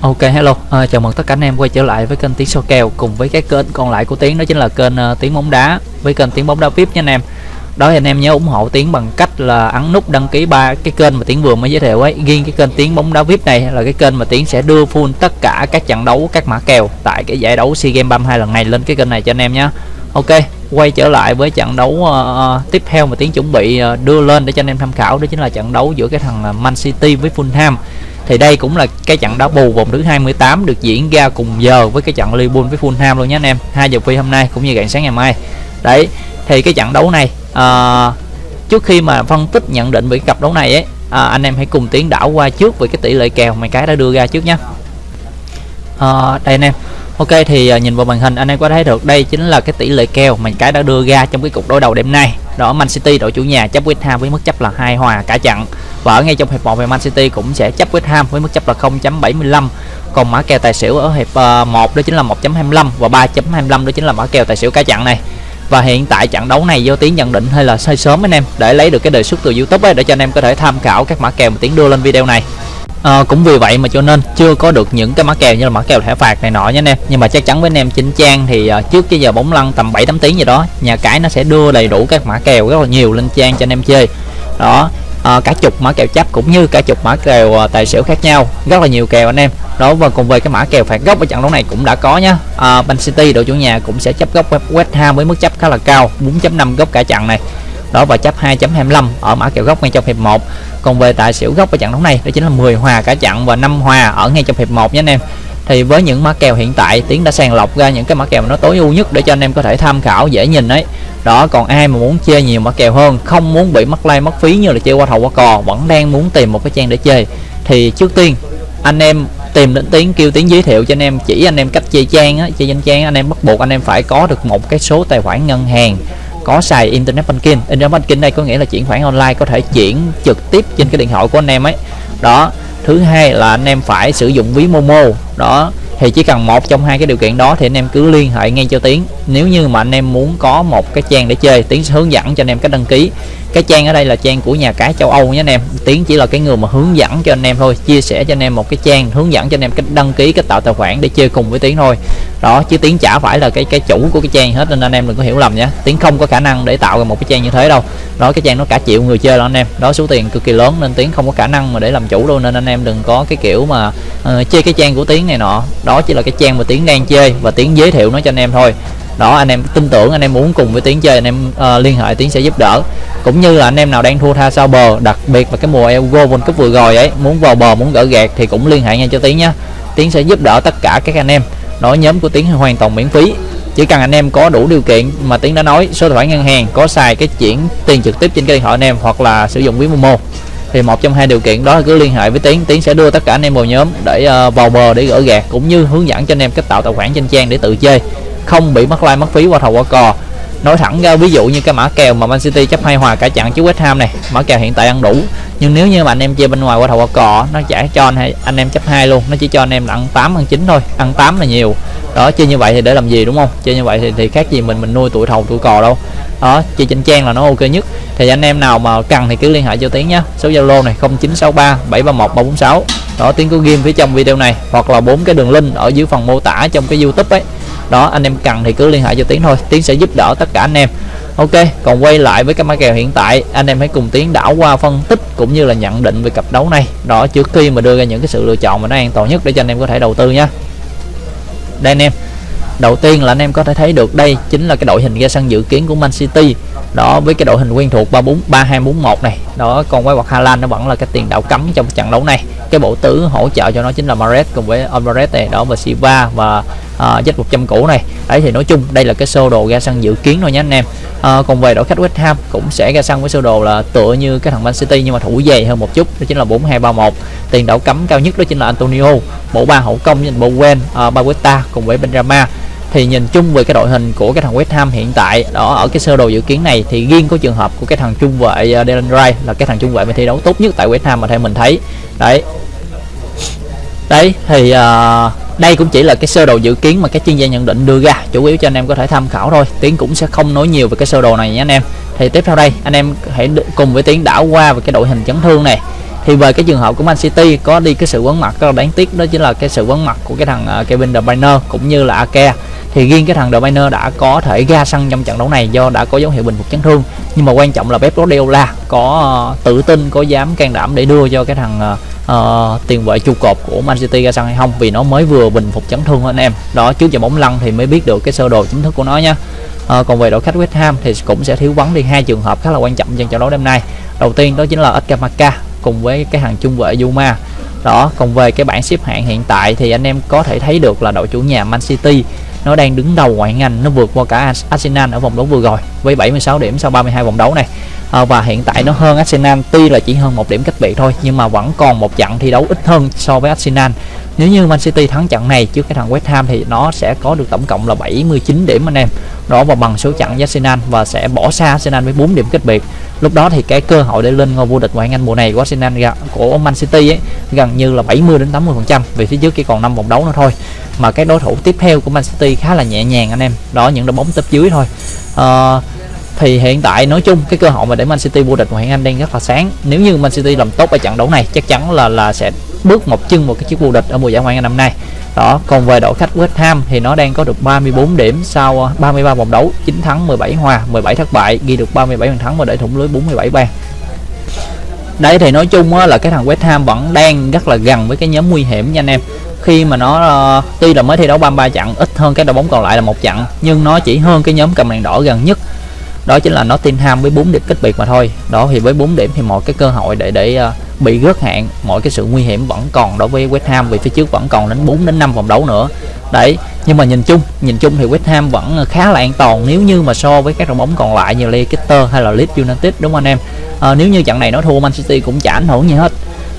Ok hello, à, chào mừng tất cả anh em quay trở lại với kênh Tiếng Số Kèo cùng với cái kênh còn lại của Tiếng đó chính là kênh uh, Tiếng Bóng Đá với kênh Tiếng Bóng Đá VIP nha anh em. Đó thì anh em nhớ ủng hộ Tiếng bằng cách là ấn nút đăng ký ba cái kênh mà Tiếng vừa mới giới thiệu ấy. Riêng cái kênh Tiếng Bóng Đá VIP này là cái kênh mà Tiếng sẽ đưa full tất cả các trận đấu các mã kèo tại cái giải đấu SEA Games 32 lần này lên cái kênh này cho anh em nhé. Ok, quay trở lại với trận đấu uh, tiếp theo mà Tiếng chuẩn bị uh, đưa lên để cho anh em tham khảo đó chính là trận đấu giữa cái thằng Man City với Fulham thì đây cũng là cái trận đá bù vòng thứ 28 được diễn ra cùng giờ với cái trận Liverpool với Fulham luôn nhé anh em hai giờ phi hôm nay cũng như rạng sáng ngày mai đấy thì cái trận đấu này à, trước khi mà phân tích nhận định về cái cặp đấu này ấy à, anh em hãy cùng tiến đảo qua trước về cái tỷ lệ kèo mà cái đã đưa ra trước nhé à, đây anh em Ok thì à, nhìn vào màn hình anh em có thấy được đây chính là cái tỷ lệ kèo mà cái đã đưa ra trong cái cục đối đầu đêm nay. Đó Man City đội chủ nhà chấp West Ham với mức chấp là hai hòa cả trận. Và ở ngay trong hiệp 1 thì Man City cũng sẽ chấp West Ham với mức chấp là 0.75. Còn mã kèo tài xỉu ở hiệp ờ, 1 đó chính là 1.25 và 3.25 đó chính là mã kèo tài xỉu cá chặn này. Và hiện tại trận đấu này do tiến nhận định hay là hơi sớm anh em để lấy được cái đề xuất từ YouTube ấy để cho anh em có thể tham khảo các mã kèo mà tiến đưa lên video này à, cũng vì vậy mà cho nên chưa có được những cái mã kèo như là mã kèo thẻ phạt này nọ nhé anh em nhưng mà chắc chắn với anh em chính trang thì uh, trước cái giờ bóng lăn tầm 7 8 tiếng gì đó nhà cái nó sẽ đưa đầy đủ các mã kèo rất là nhiều lên trang cho anh em chơi đó à, cả chục mã kèo chấp cũng như cả chục mã kèo ờ, tài xỉu khác nhau. Rất là nhiều kèo anh em. Đó và cùng về cái mã kèo phạt góc ở trận đấu này cũng đã có nhá. À, Man City đội chủ nhà cũng sẽ chấp góc West Ham với mức chấp khá là cao 4.5 góc cả trận này. Đó và chấp 2.25 ở mã kèo góc ngay trong hiệp 1 còn về tài xỉu góc ở trận đấu này đó chính là 10 hòa cả trận và 5 hòa ở ngay trong hiệp 1 nhé anh em thì với những mã kèo hiện tại, tiến đã sàng lọc ra những cái mã kèo nó tối ưu nhất để cho anh em có thể tham khảo, dễ nhìn đấy đó, còn ai mà muốn chơi nhiều mã kèo hơn, không muốn bị mất like mất phí như là chơi qua thầu qua cò, vẫn đang muốn tìm một cái trang để chơi. Thì trước tiên, anh em tìm đến tiếng kêu tiếng giới thiệu cho anh em, chỉ anh em cách chơi trang á, chơi danh trang, anh em bắt buộc anh em phải có được một cái số tài khoản ngân hàng, có xài internet banking. Internet banking đây có nghĩa là chuyển khoản online, có thể chuyển trực tiếp trên cái điện thoại của anh em ấy. Đó thứ hai là anh em phải sử dụng ví momo. Đó, thì chỉ cần một trong hai cái điều kiện đó thì anh em cứ liên hệ ngay cho tiến. Nếu như mà anh em muốn có một cái trang để chơi, tiến sẽ hướng dẫn cho anh em cách đăng ký cái trang ở đây là trang của nhà cái châu Âu nhé anh em. Tiến chỉ là cái người mà hướng dẫn cho anh em thôi chia sẻ cho anh em một cái trang hướng dẫn cho anh em cách đăng ký cách tạo tài khoản để chơi cùng với tiến thôi. Đó chứ tiến chả phải là cái cái chủ của cái trang hết nên anh em đừng có hiểu lầm nhé. Tiến không có khả năng để tạo ra một cái trang như thế đâu. Đó cái trang nó cả triệu người chơi đó anh em. Đó số tiền cực kỳ lớn nên tiến không có khả năng mà để làm chủ luôn nên anh em đừng có cái kiểu mà uh, chơi cái trang của tiến này nọ. Đó chỉ là cái trang mà tiến đang chơi và tiến giới thiệu nó cho anh em thôi. Đó anh em tin tưởng anh em muốn cùng với tiến chơi anh em uh, liên hệ tiến sẽ giúp đỡ cũng như là anh em nào đang thua tha sau bờ đặc biệt là cái mùa Euro World Cup vừa rồi ấy muốn vào bờ muốn gỡ gạt thì cũng liên hệ ngay cho tiến nhé tiến sẽ giúp đỡ tất cả các anh em. Nói nhóm của tiến hoàn toàn miễn phí. Chỉ cần anh em có đủ điều kiện mà tiến đã nói số tài khoản ngân hàng có xài cái chuyển tiền trực tiếp trên cái điện thoại anh em hoặc là sử dụng ví momo. Thì một trong hai điều kiện đó là cứ liên hệ với tiến. Tiến sẽ đưa tất cả anh em vào nhóm để uh, vào bờ để gỡ gạt cũng như hướng dẫn cho anh em cách tạo tài khoản trên trang để tự chơi. Không bị mất like mất phí qua thầu qua cò nói thẳng ra ví dụ như cái mã kèo mà Man City chấp hai hòa cả trận chứ West Ham này mã kèo hiện tại ăn đủ. Nhưng nếu như mà anh em chơi bên ngoài qua thầu qua cò nó chả cho anh, anh em chấp hai luôn nó chỉ cho anh em là ăn 8 ăn 9 thôi ăn 8 là nhiều. Đó chơi như vậy thì để làm gì đúng không? Chơi như vậy thì, thì khác gì mình mình nuôi tuổi thầu tuổi cò đâu. Đó chơi trên trang là nó ok nhất. Thì anh em nào mà cần thì cứ liên hệ cho tiến nhé. Số zalo này 0963 731 346 đó tiến có game phía trong video này hoặc là bốn cái đường link ở dưới phần mô tả trong cái youtube ấy đó, anh em cần thì cứ liên hệ cho tiến thôi. Tiến sẽ giúp đỡ tất cả anh em. Ok, còn quay lại với cái mã kèo hiện tại, anh em hãy cùng tiến đảo qua phân tích cũng như là nhận định về cặp đấu này. Đó, trước khi mà đưa ra những cái sự lựa chọn mà nó an toàn nhất để cho anh em có thể đầu tư nhé đây anh em, đầu tiên là anh em có thể thấy được đây chính là cái đội hình ra sân dự kiến của Man City đó với cái đội hình quen thuộc 34 3241 này. Đó còn quay hoặc Hà Lan nó vẫn là cái tiền đạo cấm trong trận đấu này. Cái bộ tứ hỗ trợ cho nó chính là Mares cùng với Alvarez này đó và Silva và uh, Z 100 cũ này. Đấy thì nói chung đây là cái sơ đồ ra sân dự kiến thôi nhé anh em. Uh, còn về đội khách West Ham cũng sẽ ra sân với sơ đồ là tựa như cái thằng Man City nhưng mà thủ dày hơn một chút đó chính là 4231 tiền đạo cấm cao nhất đó chính là Antonio bộ ba hậu công như Bowen uh, à, Baguetta cùng với Benrama thì nhìn chung về cái đội hình của cái thằng West Ham hiện tại đó ở cái sơ đồ dự kiến này thì riêng có trường hợp của cái thằng trung vệ uh, Dylan Wright là cái thằng trung vệ mà thi đấu tốt nhất tại West Ham mà theo mình thấy. Đấy. Đấy thì uh, đây cũng chỉ là cái sơ đồ dự kiến mà các chuyên gia nhận định đưa ra chủ yếu cho anh em có thể tham khảo thôi. Tiến cũng sẽ không nói nhiều về cái sơ đồ này nhé anh em. Thì tiếp theo đây anh em hãy cùng với tiến đảo qua về cái đội hình chấn thương này. Thì về cái trường hợp của Man City có đi cái sự vắng mặt rất là đáng tiếc đó chính là cái sự vắng mặt của cái thằng uh, Kevin De Bruyne cũng như là Ake thì riêng cái thằng De đã có thể ra sân trong trận đấu này do đã có dấu hiệu bình phục chấn thương. Nhưng mà quan trọng là Pep Guardiola có uh, tự tin có dám can đảm để đưa cho cái thằng uh, tiền vệ trụ cột của Man City ra sân hay không vì nó mới vừa bình phục chấn thương anh em. Đó trước giờ bóng lăn thì mới biết được cái sơ đồ chính thức của nó nha. À, còn về đội khách West Ham thì cũng sẽ thiếu vắng đi hai trường hợp khá là quan trọng trong trận đấu đêm nay. Đầu tiên đó chính là Edgar cùng với cái hàng trung vệ Yuma. Đó còn về cái bảng xếp hạng hiện tại thì anh em có thể thấy được là đội chủ nhà Man City nó đang đứng đầu ngoại ngành nó vượt qua cả Arsenal ở vòng đấu vừa rồi với 76 điểm sau 32 vòng đấu này. À, và hiện tại nó hơn Arsenal tuy là chỉ hơn một điểm cách biệt thôi nhưng mà vẫn còn một trận thi đấu ít hơn so với Arsenal nếu như Man City thắng trận này trước cái thằng West Ham thì nó sẽ có được tổng cộng là 79 điểm anh em. Đó và bằng số trận với Arsenal và sẽ bỏ xa Arsenal với 4 điểm cách biệt. Lúc đó thì cái cơ hội để lên ngôi vô địch ngoại hạng Anh mùa này của Arsenal của Man City ấy gần như là 70 đến 80 phần trăm vì phía trước chỉ còn 5 vòng đấu nữa thôi. Mà cái đối thủ tiếp theo của Man City khá là nhẹ nhàng anh em. Đó những đội bóng tiếp dưới thôi. À, thì hiện tại nói chung cái cơ hội mà để Man City vô địch ngoại hạng Anh đang rất là sáng. Nếu như Man City làm tốt ở trận đấu này chắc chắn là là sẽ bước một chân một cái chiếc vô địch ở mùa giải ngoại hạng năm nay. Đó, còn về đội khách West Ham thì nó đang có được 34 điểm sau ờ, 33 vòng đấu 9 thắng 17 hòa 17 thất bại, ghi được 37 bàn thắng và để thủng lưới 47 bàn. Đấy thì nói chung là cái thằng West Ham vẫn đang rất là gần với cái nhóm nguy hiểm nha anh em. Khi mà nó ờ, tuy là mới thi đấu 33 trận ít hơn cái đội bóng còn lại là một trận nhưng nó chỉ hơn cái nhóm cầm đèn đỏ gần nhất đó chính là Nottingham với 4 điểm cách biệt mà thôi. Đó thì với 4 điểm thì mọi cái cơ hội để để uh, bị rớt hạng mọi cái sự nguy hiểm vẫn còn đối với West Ham vì phía trước vẫn còn đến 4 đến 5 vòng đấu nữa. Đấy nhưng mà nhìn chung nhìn chung thì West Ham vẫn khá là an toàn nếu như mà so với các đội bóng còn lại như Leicester hay là Leeds United đúng không anh em? À, nếu như trận này nó thua Man City cũng chả ảnh hưởng gì hết.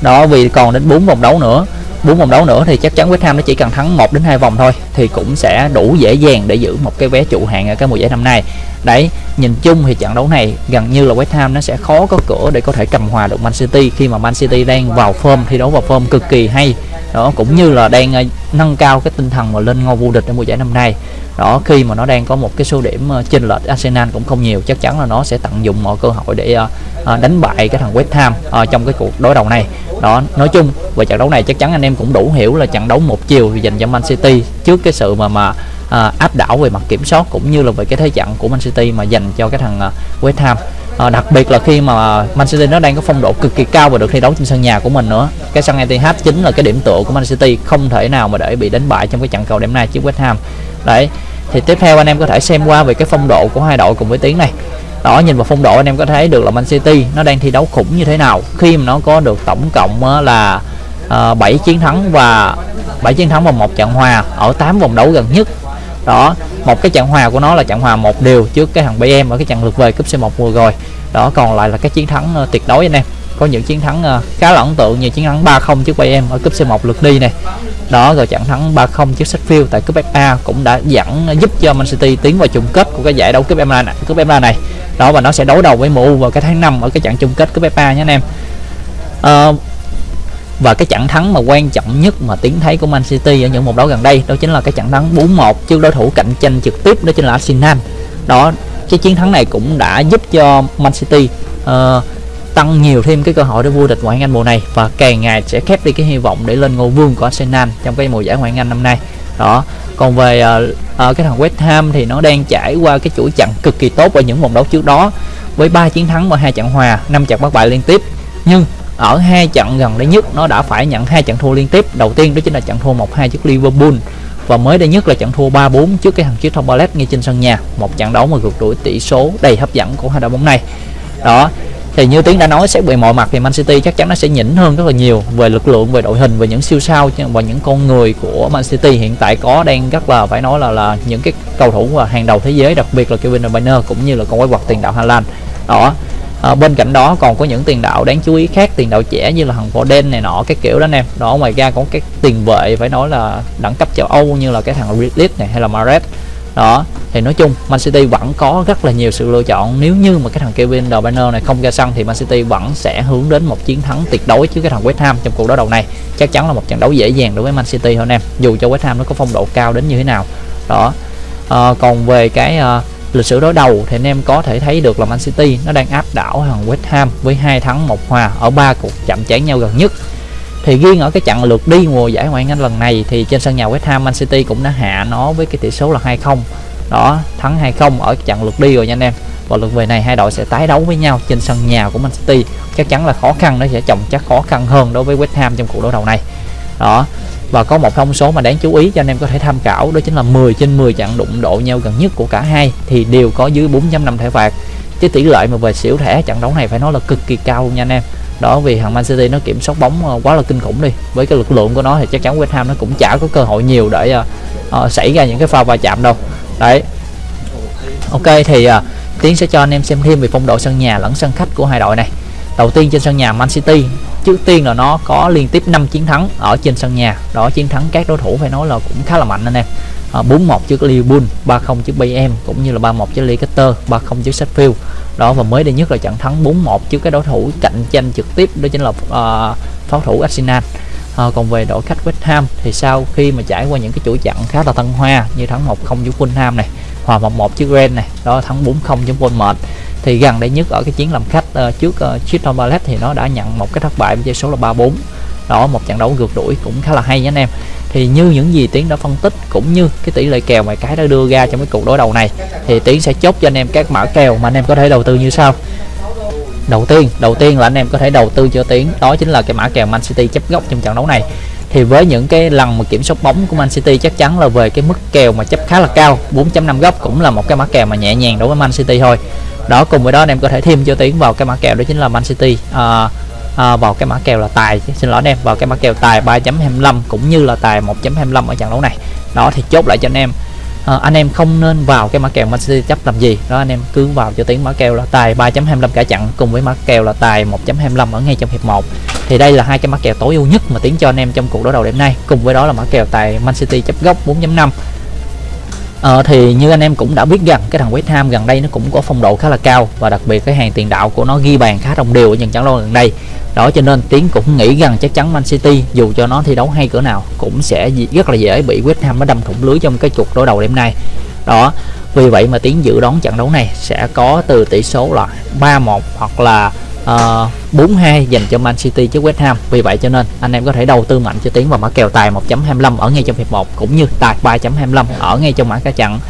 Đó vì còn đến 4 vòng đấu nữa bốn vòng đấu nữa thì chắc chắn West Ham nó chỉ cần thắng 1 đến hai vòng thôi, thì cũng sẽ đủ dễ dàng để giữ một cái vé trụ hạng ở cái mùa giải năm nay. Đấy, nhìn chung thì trận đấu này gần như là West Ham nó sẽ khó có cửa để có thể cầm hòa được Man City khi mà Man City đang vào form, thi đấu vào form cực kỳ hay. Đó, cũng như là đang ờ, nâng cao cái tinh thần mà lên ngôi vô địch ở mùa giải năm nay. Đó, khi mà nó đang có một cái số điểm ờ, chênh lệch Arsenal cũng không nhiều, chắc chắn là nó sẽ tận dụng mọi cơ hội để ờ, Ờ, đánh bại cái thằng West Ham à, trong cái cuộc đối đầu này. Đó nói chung về trận đấu này chắc chắn anh em cũng đủ hiểu là trận đấu một chiều dành cho Man City trước cái sự mà mà à, áp đảo về mặt kiểm soát cũng như là về cái thế trận của Man City mà dành cho cái thằng West Ham. À, đặc biệt là khi mà Man City nó đang có phong độ cực kỳ cao và được thi đấu trên sân nhà của mình nữa. Cái sân Etihad chính là cái điểm tựa của Man City không thể nào mà để bị đánh bại trong cái trận cầu đêm nay trước West Ham. Đấy thì tiếp theo anh em có thể xem qua về cái phong độ của hai đội cùng với tiếng này đó nhìn vào phong độ anh em có thấy được là Man City nó đang thi đấu khủng như thế nào. Khi mà nó có được tổng cộng là ờ, uh, 7 chiến thắng và 7 chiến thắng và một trận hòa ở 8 vòng đấu gần nhất. Đó một cái trận hòa của nó là trận hòa một điều trước cái thằng BM ở cái trận lượt về cúp C1 vừa rồi. Đó còn lại là cái chiến thắng uh, tuyệt đối anh em. Có những chiến thắng uh, khá là ấn tượng như chiến thắng 3-0 trước BM ở cúp C1 lượt đi này đó rồi trận thắng 3-0 trước Sheffield tại cúp FA cũng đã dẫn à, giúp cho Man City tiến vào chung kết của cái giải đấu cúp FA này cúp FA này. Đó và nó sẽ đấu đầu với MU vào cái tháng 5 ở cái trận chung kết cúp FA nhé anh em. À, và cái trận thắng mà quan trọng nhất mà tiến thấy của Man City ở những mùa đấu gần đây đó chính là cái trận thắng 4-1 trước đối thủ cạnh tranh trực tiếp đó chính là Arsenal. Đó cái chiến thắng này cũng đã giúp cho Man City uh, tăng nhiều thêm cái cơ hội để vô địch ngoại hạng Anh mùa này. Và càng ngày sẽ khép đi cái hy vọng để lên ngôi vương của Arsenal trong cái mùa giải ngoại hạng Anh năm nay. Đó. Còn về uh, uh, cái thằng West Ham thì nó đang trải qua cái chuỗi trận cực kỳ tốt ở những vòng đấu trước đó với ba chiến thắng và hai trận hòa năm trận bất bại liên tiếp. Nhưng ở hai trận gần đây nhất nó đã phải nhận hai trận thua liên tiếp. Đầu tiên đó chính là trận thua 1-2 trước Liverpool và mới đây nhất là trận thua 3-4 trước cái thằng chiếc Tom Ballet ngay trên sân nhà. Một trận đấu mà vượt đuổi tỷ số đầy hấp dẫn của hai đội bóng này. Đó thì như tiến đã nói sẽ về mọi mặt thì Man City chắc chắn nó sẽ nhỉnh hơn rất là nhiều về lực lượng về đội hình về những siêu sao và những con người của Man City hiện tại có đang rất là phải nói là là những cái cầu thủ hàng đầu thế giới đặc biệt là Kevin De Bruyne cũng như là con quái vật tiền đạo Hà Lan đó. À, bên cạnh đó còn có những tiền đạo đáng chú ý khác tiền đạo trẻ như là thằng Foden này nọ cái kiểu đó anh em đó ngoài ra có cái tiền vệ phải nói là đẳng cấp châu Âu như là cái thằng Ridley này hay là Mares đó thì nói chung Man City vẫn có rất là nhiều sự lựa chọn. Nếu như mà cái thằng Kevin De Bruyne này không ra sân thì Man City vẫn sẽ hướng đến một chiến thắng tuyệt đối trước cái thằng West Ham trong cuộc đối đầu này. Chắc chắn là một trận đấu dễ dàng đối với Man City thôi em dù cho West Ham nó có phong độ cao đến như thế nào. Đó. À, còn về cái à, lịch sử đối đầu thì anh em có thể thấy được là Man City nó đang áp đảo thằng West Ham với hai thắng một hòa ở ba cuộc chạm trán nhau gần nhất thì riêng ở cái trận lượt đi mùa giải Ngoại hạng Anh lần này thì trên sân nhà West Ham, Man City cũng đã hạ nó với cái tỷ số là 2-0 đó, thắng 2-0 ở trận lượt đi rồi nha anh em. Và lượt về này hai đội sẽ tái đấu với nhau trên sân nhà của Man City. Chắc chắn là khó khăn, nó sẽ chồng chắc khó khăn hơn đối với West Ham trong cuộc đối đầu này. Đó, và có một thông số mà đáng chú ý cho anh em có thể tham khảo, đó chính là 10 trên 10 trận đụng độ nhau gần nhất của cả hai thì đều có dưới 4.5 thẻ phạt cái tỷ lệ mà về xỉu thẻ trận đấu này phải nói là cực kỳ cao luôn nha anh em đó vì thằng Man City nó kiểm soát bóng ờ, quá là kinh khủng đi. Với cái lực lượng của nó thì chắc chắn West Ham nó cũng chả có cơ hội nhiều để uh, xảy ra những cái pha va chạm đâu. Đấy. Ok thì uh, tiến sẽ cho anh em xem thêm về phong độ sân nhà lẫn sân khách của hai đội này. Đầu tiên trên sân nhà Man City trước tiên là nó có liên tiếp 5 chiến thắng ở trên sân nhà. Đó chiến thắng các đối thủ phải nói là cũng khá là mạnh anh em. À, 41 trước Liverpool 30 trước Bayern cũng như là 31 trước Leicester 30 trước Sheffield. Đó và mới đây nhất là trận thắng 4-1 trước cái đối thủ cạnh tranh trực tiếp đó chính là uh, pháo thủ Arsenal. À, còn về đội khách West Ham thì sau khi mà trải qua những cái chuỗi trận khá là thăng hoa như thắng 1-0 trước Fulham này hòa 1-1 trước Ren này đó thắng 4-0 trước Bournemouth thì gần đây nhất ở cái chiến làm khách uh, trước uh, Crystal Palace thì nó đã nhận một cái thất bại với số là 3-4 đó một trận đấu ngược đuổi cũng khá là hay nha anh em thì như những gì tiến đã phân tích cũng như cái tỷ lệ kèo mà cái đã đưa ra trong cái cuộc đối đầu này thì tiến sẽ chốt cho anh em các mã kèo mà anh em có thể đầu tư như sau. Đầu tiên đầu tiên là anh em có thể đầu tư cho tiến đó chính là cái mã kèo Man City chấp góc trong trận đấu này. Thì với những cái lần mà kiểm soát bóng của Man City chắc chắn là về cái mức kèo mà chấp khá là cao 4.5 góc cũng là một cái mã kèo mà nhẹ nhàng đối với Man City thôi. Đó cùng với đó anh em có thể thêm cho tiến vào cái mã kèo đó chính là Man City. Uh, à, vào cái mã kèo là tài xin lỗi anh em vào cái mã kèo tài 3.25 cũng như là tài 1.25 ở trận đấu này. Đó thì chốt lại cho anh em. À, anh em không nên vào cái mã kèo Man City chấp làm gì. Đó anh em cứ vào cho tiếng mã kèo là tài 3.25 cả trận cùng với mã kèo là tài 1.25 ở ngay trong hiệp 1 thì đây là hai cái mã kèo tối ưu nhất mà tiến cho anh em trong cuộc đối đầu đêm nay. Cùng với đó là mã kèo tài Man City chấp góc 4.5 Ờ, thì như anh em cũng đã biết rằng cái thằng West Ham gần đây nó cũng có phong độ khá là cao và đặc biệt cái hàng tiền đạo của nó ghi bàn khá đồng đều ở những trận đấu gần đây. Đó cho nên tiến cũng nghĩ rằng chắc chắn Man City dù cho nó thi đấu hay cỡ nào cũng sẽ rất là dễ bị West Ham nó đâm thủng lưới trong cái chục đối đầu đêm nay. Đó vì vậy mà tiến dự đoán trận đấu này sẽ có từ tỷ số là 3-1 hoặc là uh, ờ, 4-2 dành cho Man City trước West Ham. Vì vậy cho nên anh em có thể đầu tư mạnh cho tiến vào mã kèo tài 1.25 ở ngay trong hiệp 1 cũng như tài 3.25 ở ngay trong mã cá chặn.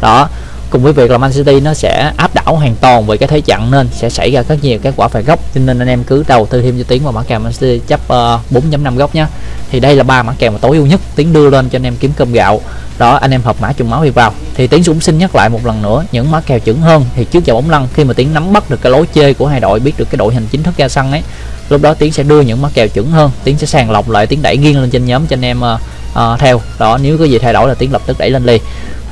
Đó cùng với việc là Man City nó sẽ áp đảo hoàn toàn về cái thế trận nên sẽ xảy ra rất nhiều các quả phạt góc. Cho nên anh em cứ đầu tư thêm cho tiến vào mã kèo Man City chấp ờ, uh, 4.5 góc nhé thì đây là ba mã kèo mà tối ưu nhất tiến đưa lên cho anh em kiếm cơm gạo. Đó anh em hợp mã trùng máu đi vào. Thì tiến cũng xin nhắc lại một lần nữa những mã kèo chuẩn hơn thì trước giờ bóng lăn khi mà tiến nắm bắt được cái lối chơi của hai đội biết được cái đội hình chính thức ra sân ấy lúc đó tiến sẽ đưa những mã kèo chuẩn hơn. Tiến sẽ sàng lọc lại tiến đẩy nghiêng lên trên nhóm cho anh em uh, uh, theo. Đó nếu có gì thay đổi là tiến lập tức đẩy lên liền.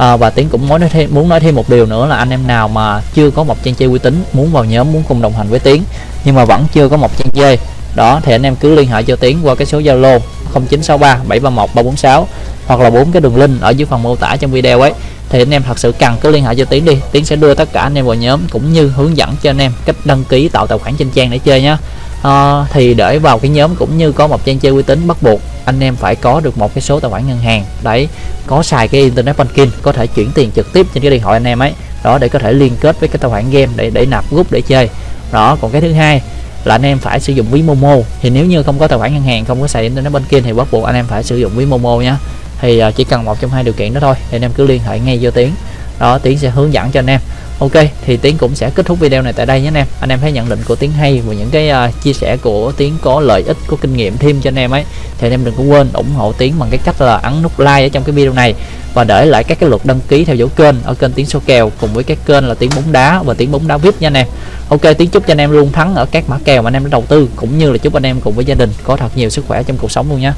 À, và tiến cũng muốn nói thêm muốn nói thêm một điều nữa là anh em nào mà chưa có một trang chơi uy tín muốn vào nhóm muốn cùng đồng hành với tiến nhưng mà vẫn chưa có một trang chơi đó thì anh em cứ liên hệ cho tiến qua cái số zalo 0963 731 346 hoặc là bốn cái đường link ở dưới phần mô tả trong video ấy. Thì anh em thật sự cần cứ liên hệ cho tiến đi. Tiến sẽ đưa tất cả anh em vào nhóm cũng như hướng dẫn cho anh em cách đăng ký tạo tài khoản trên trang để chơi nhé à, thì để vào cái nhóm cũng như có một trang chơi uy tín bắt buộc anh em phải có được một cái số tài khoản ngân hàng. Đấy có xài cái internet banking có thể chuyển tiền trực tiếp trên cái điện thoại anh em ấy. Đó để có thể liên kết với cái tài khoản game để để nạp rút để chơi. Đó còn cái thứ hai là anh em phải sử dụng ví Momo. Thì nếu như không có tài khoản ngân hàng không có xài internet banking thì bắt buộc anh em phải sử dụng ví Momo nhé thì uh, chỉ cần một trong hai điều kiện đó thôi thì anh em cứ liên hệ ngay vô tiến đó tiến sẽ hướng dẫn cho anh em ok thì tiến cũng sẽ kết thúc video này tại đây nhé anh em. Anh em thấy nhận định của tiến hay và những cái uh, chia sẻ của tiến có lợi ích có kinh nghiệm thêm cho anh em ấy thì anh em đừng có quên ủng hộ tiến bằng cái cách là ấn nút like ở trong cái video này và để lại các cái lượt đăng ký theo dõi kênh ở kênh tiến số kèo cùng với cái kênh là tiến bóng đá và tiến bóng đá vip nha anh em. Ok tiến chúc cho anh em luôn thắng ở các mã kèo mà anh em đã đầu tư cũng như là chúc anh em cùng với gia đình có thật nhiều sức khỏe trong cuộc sống luôn nha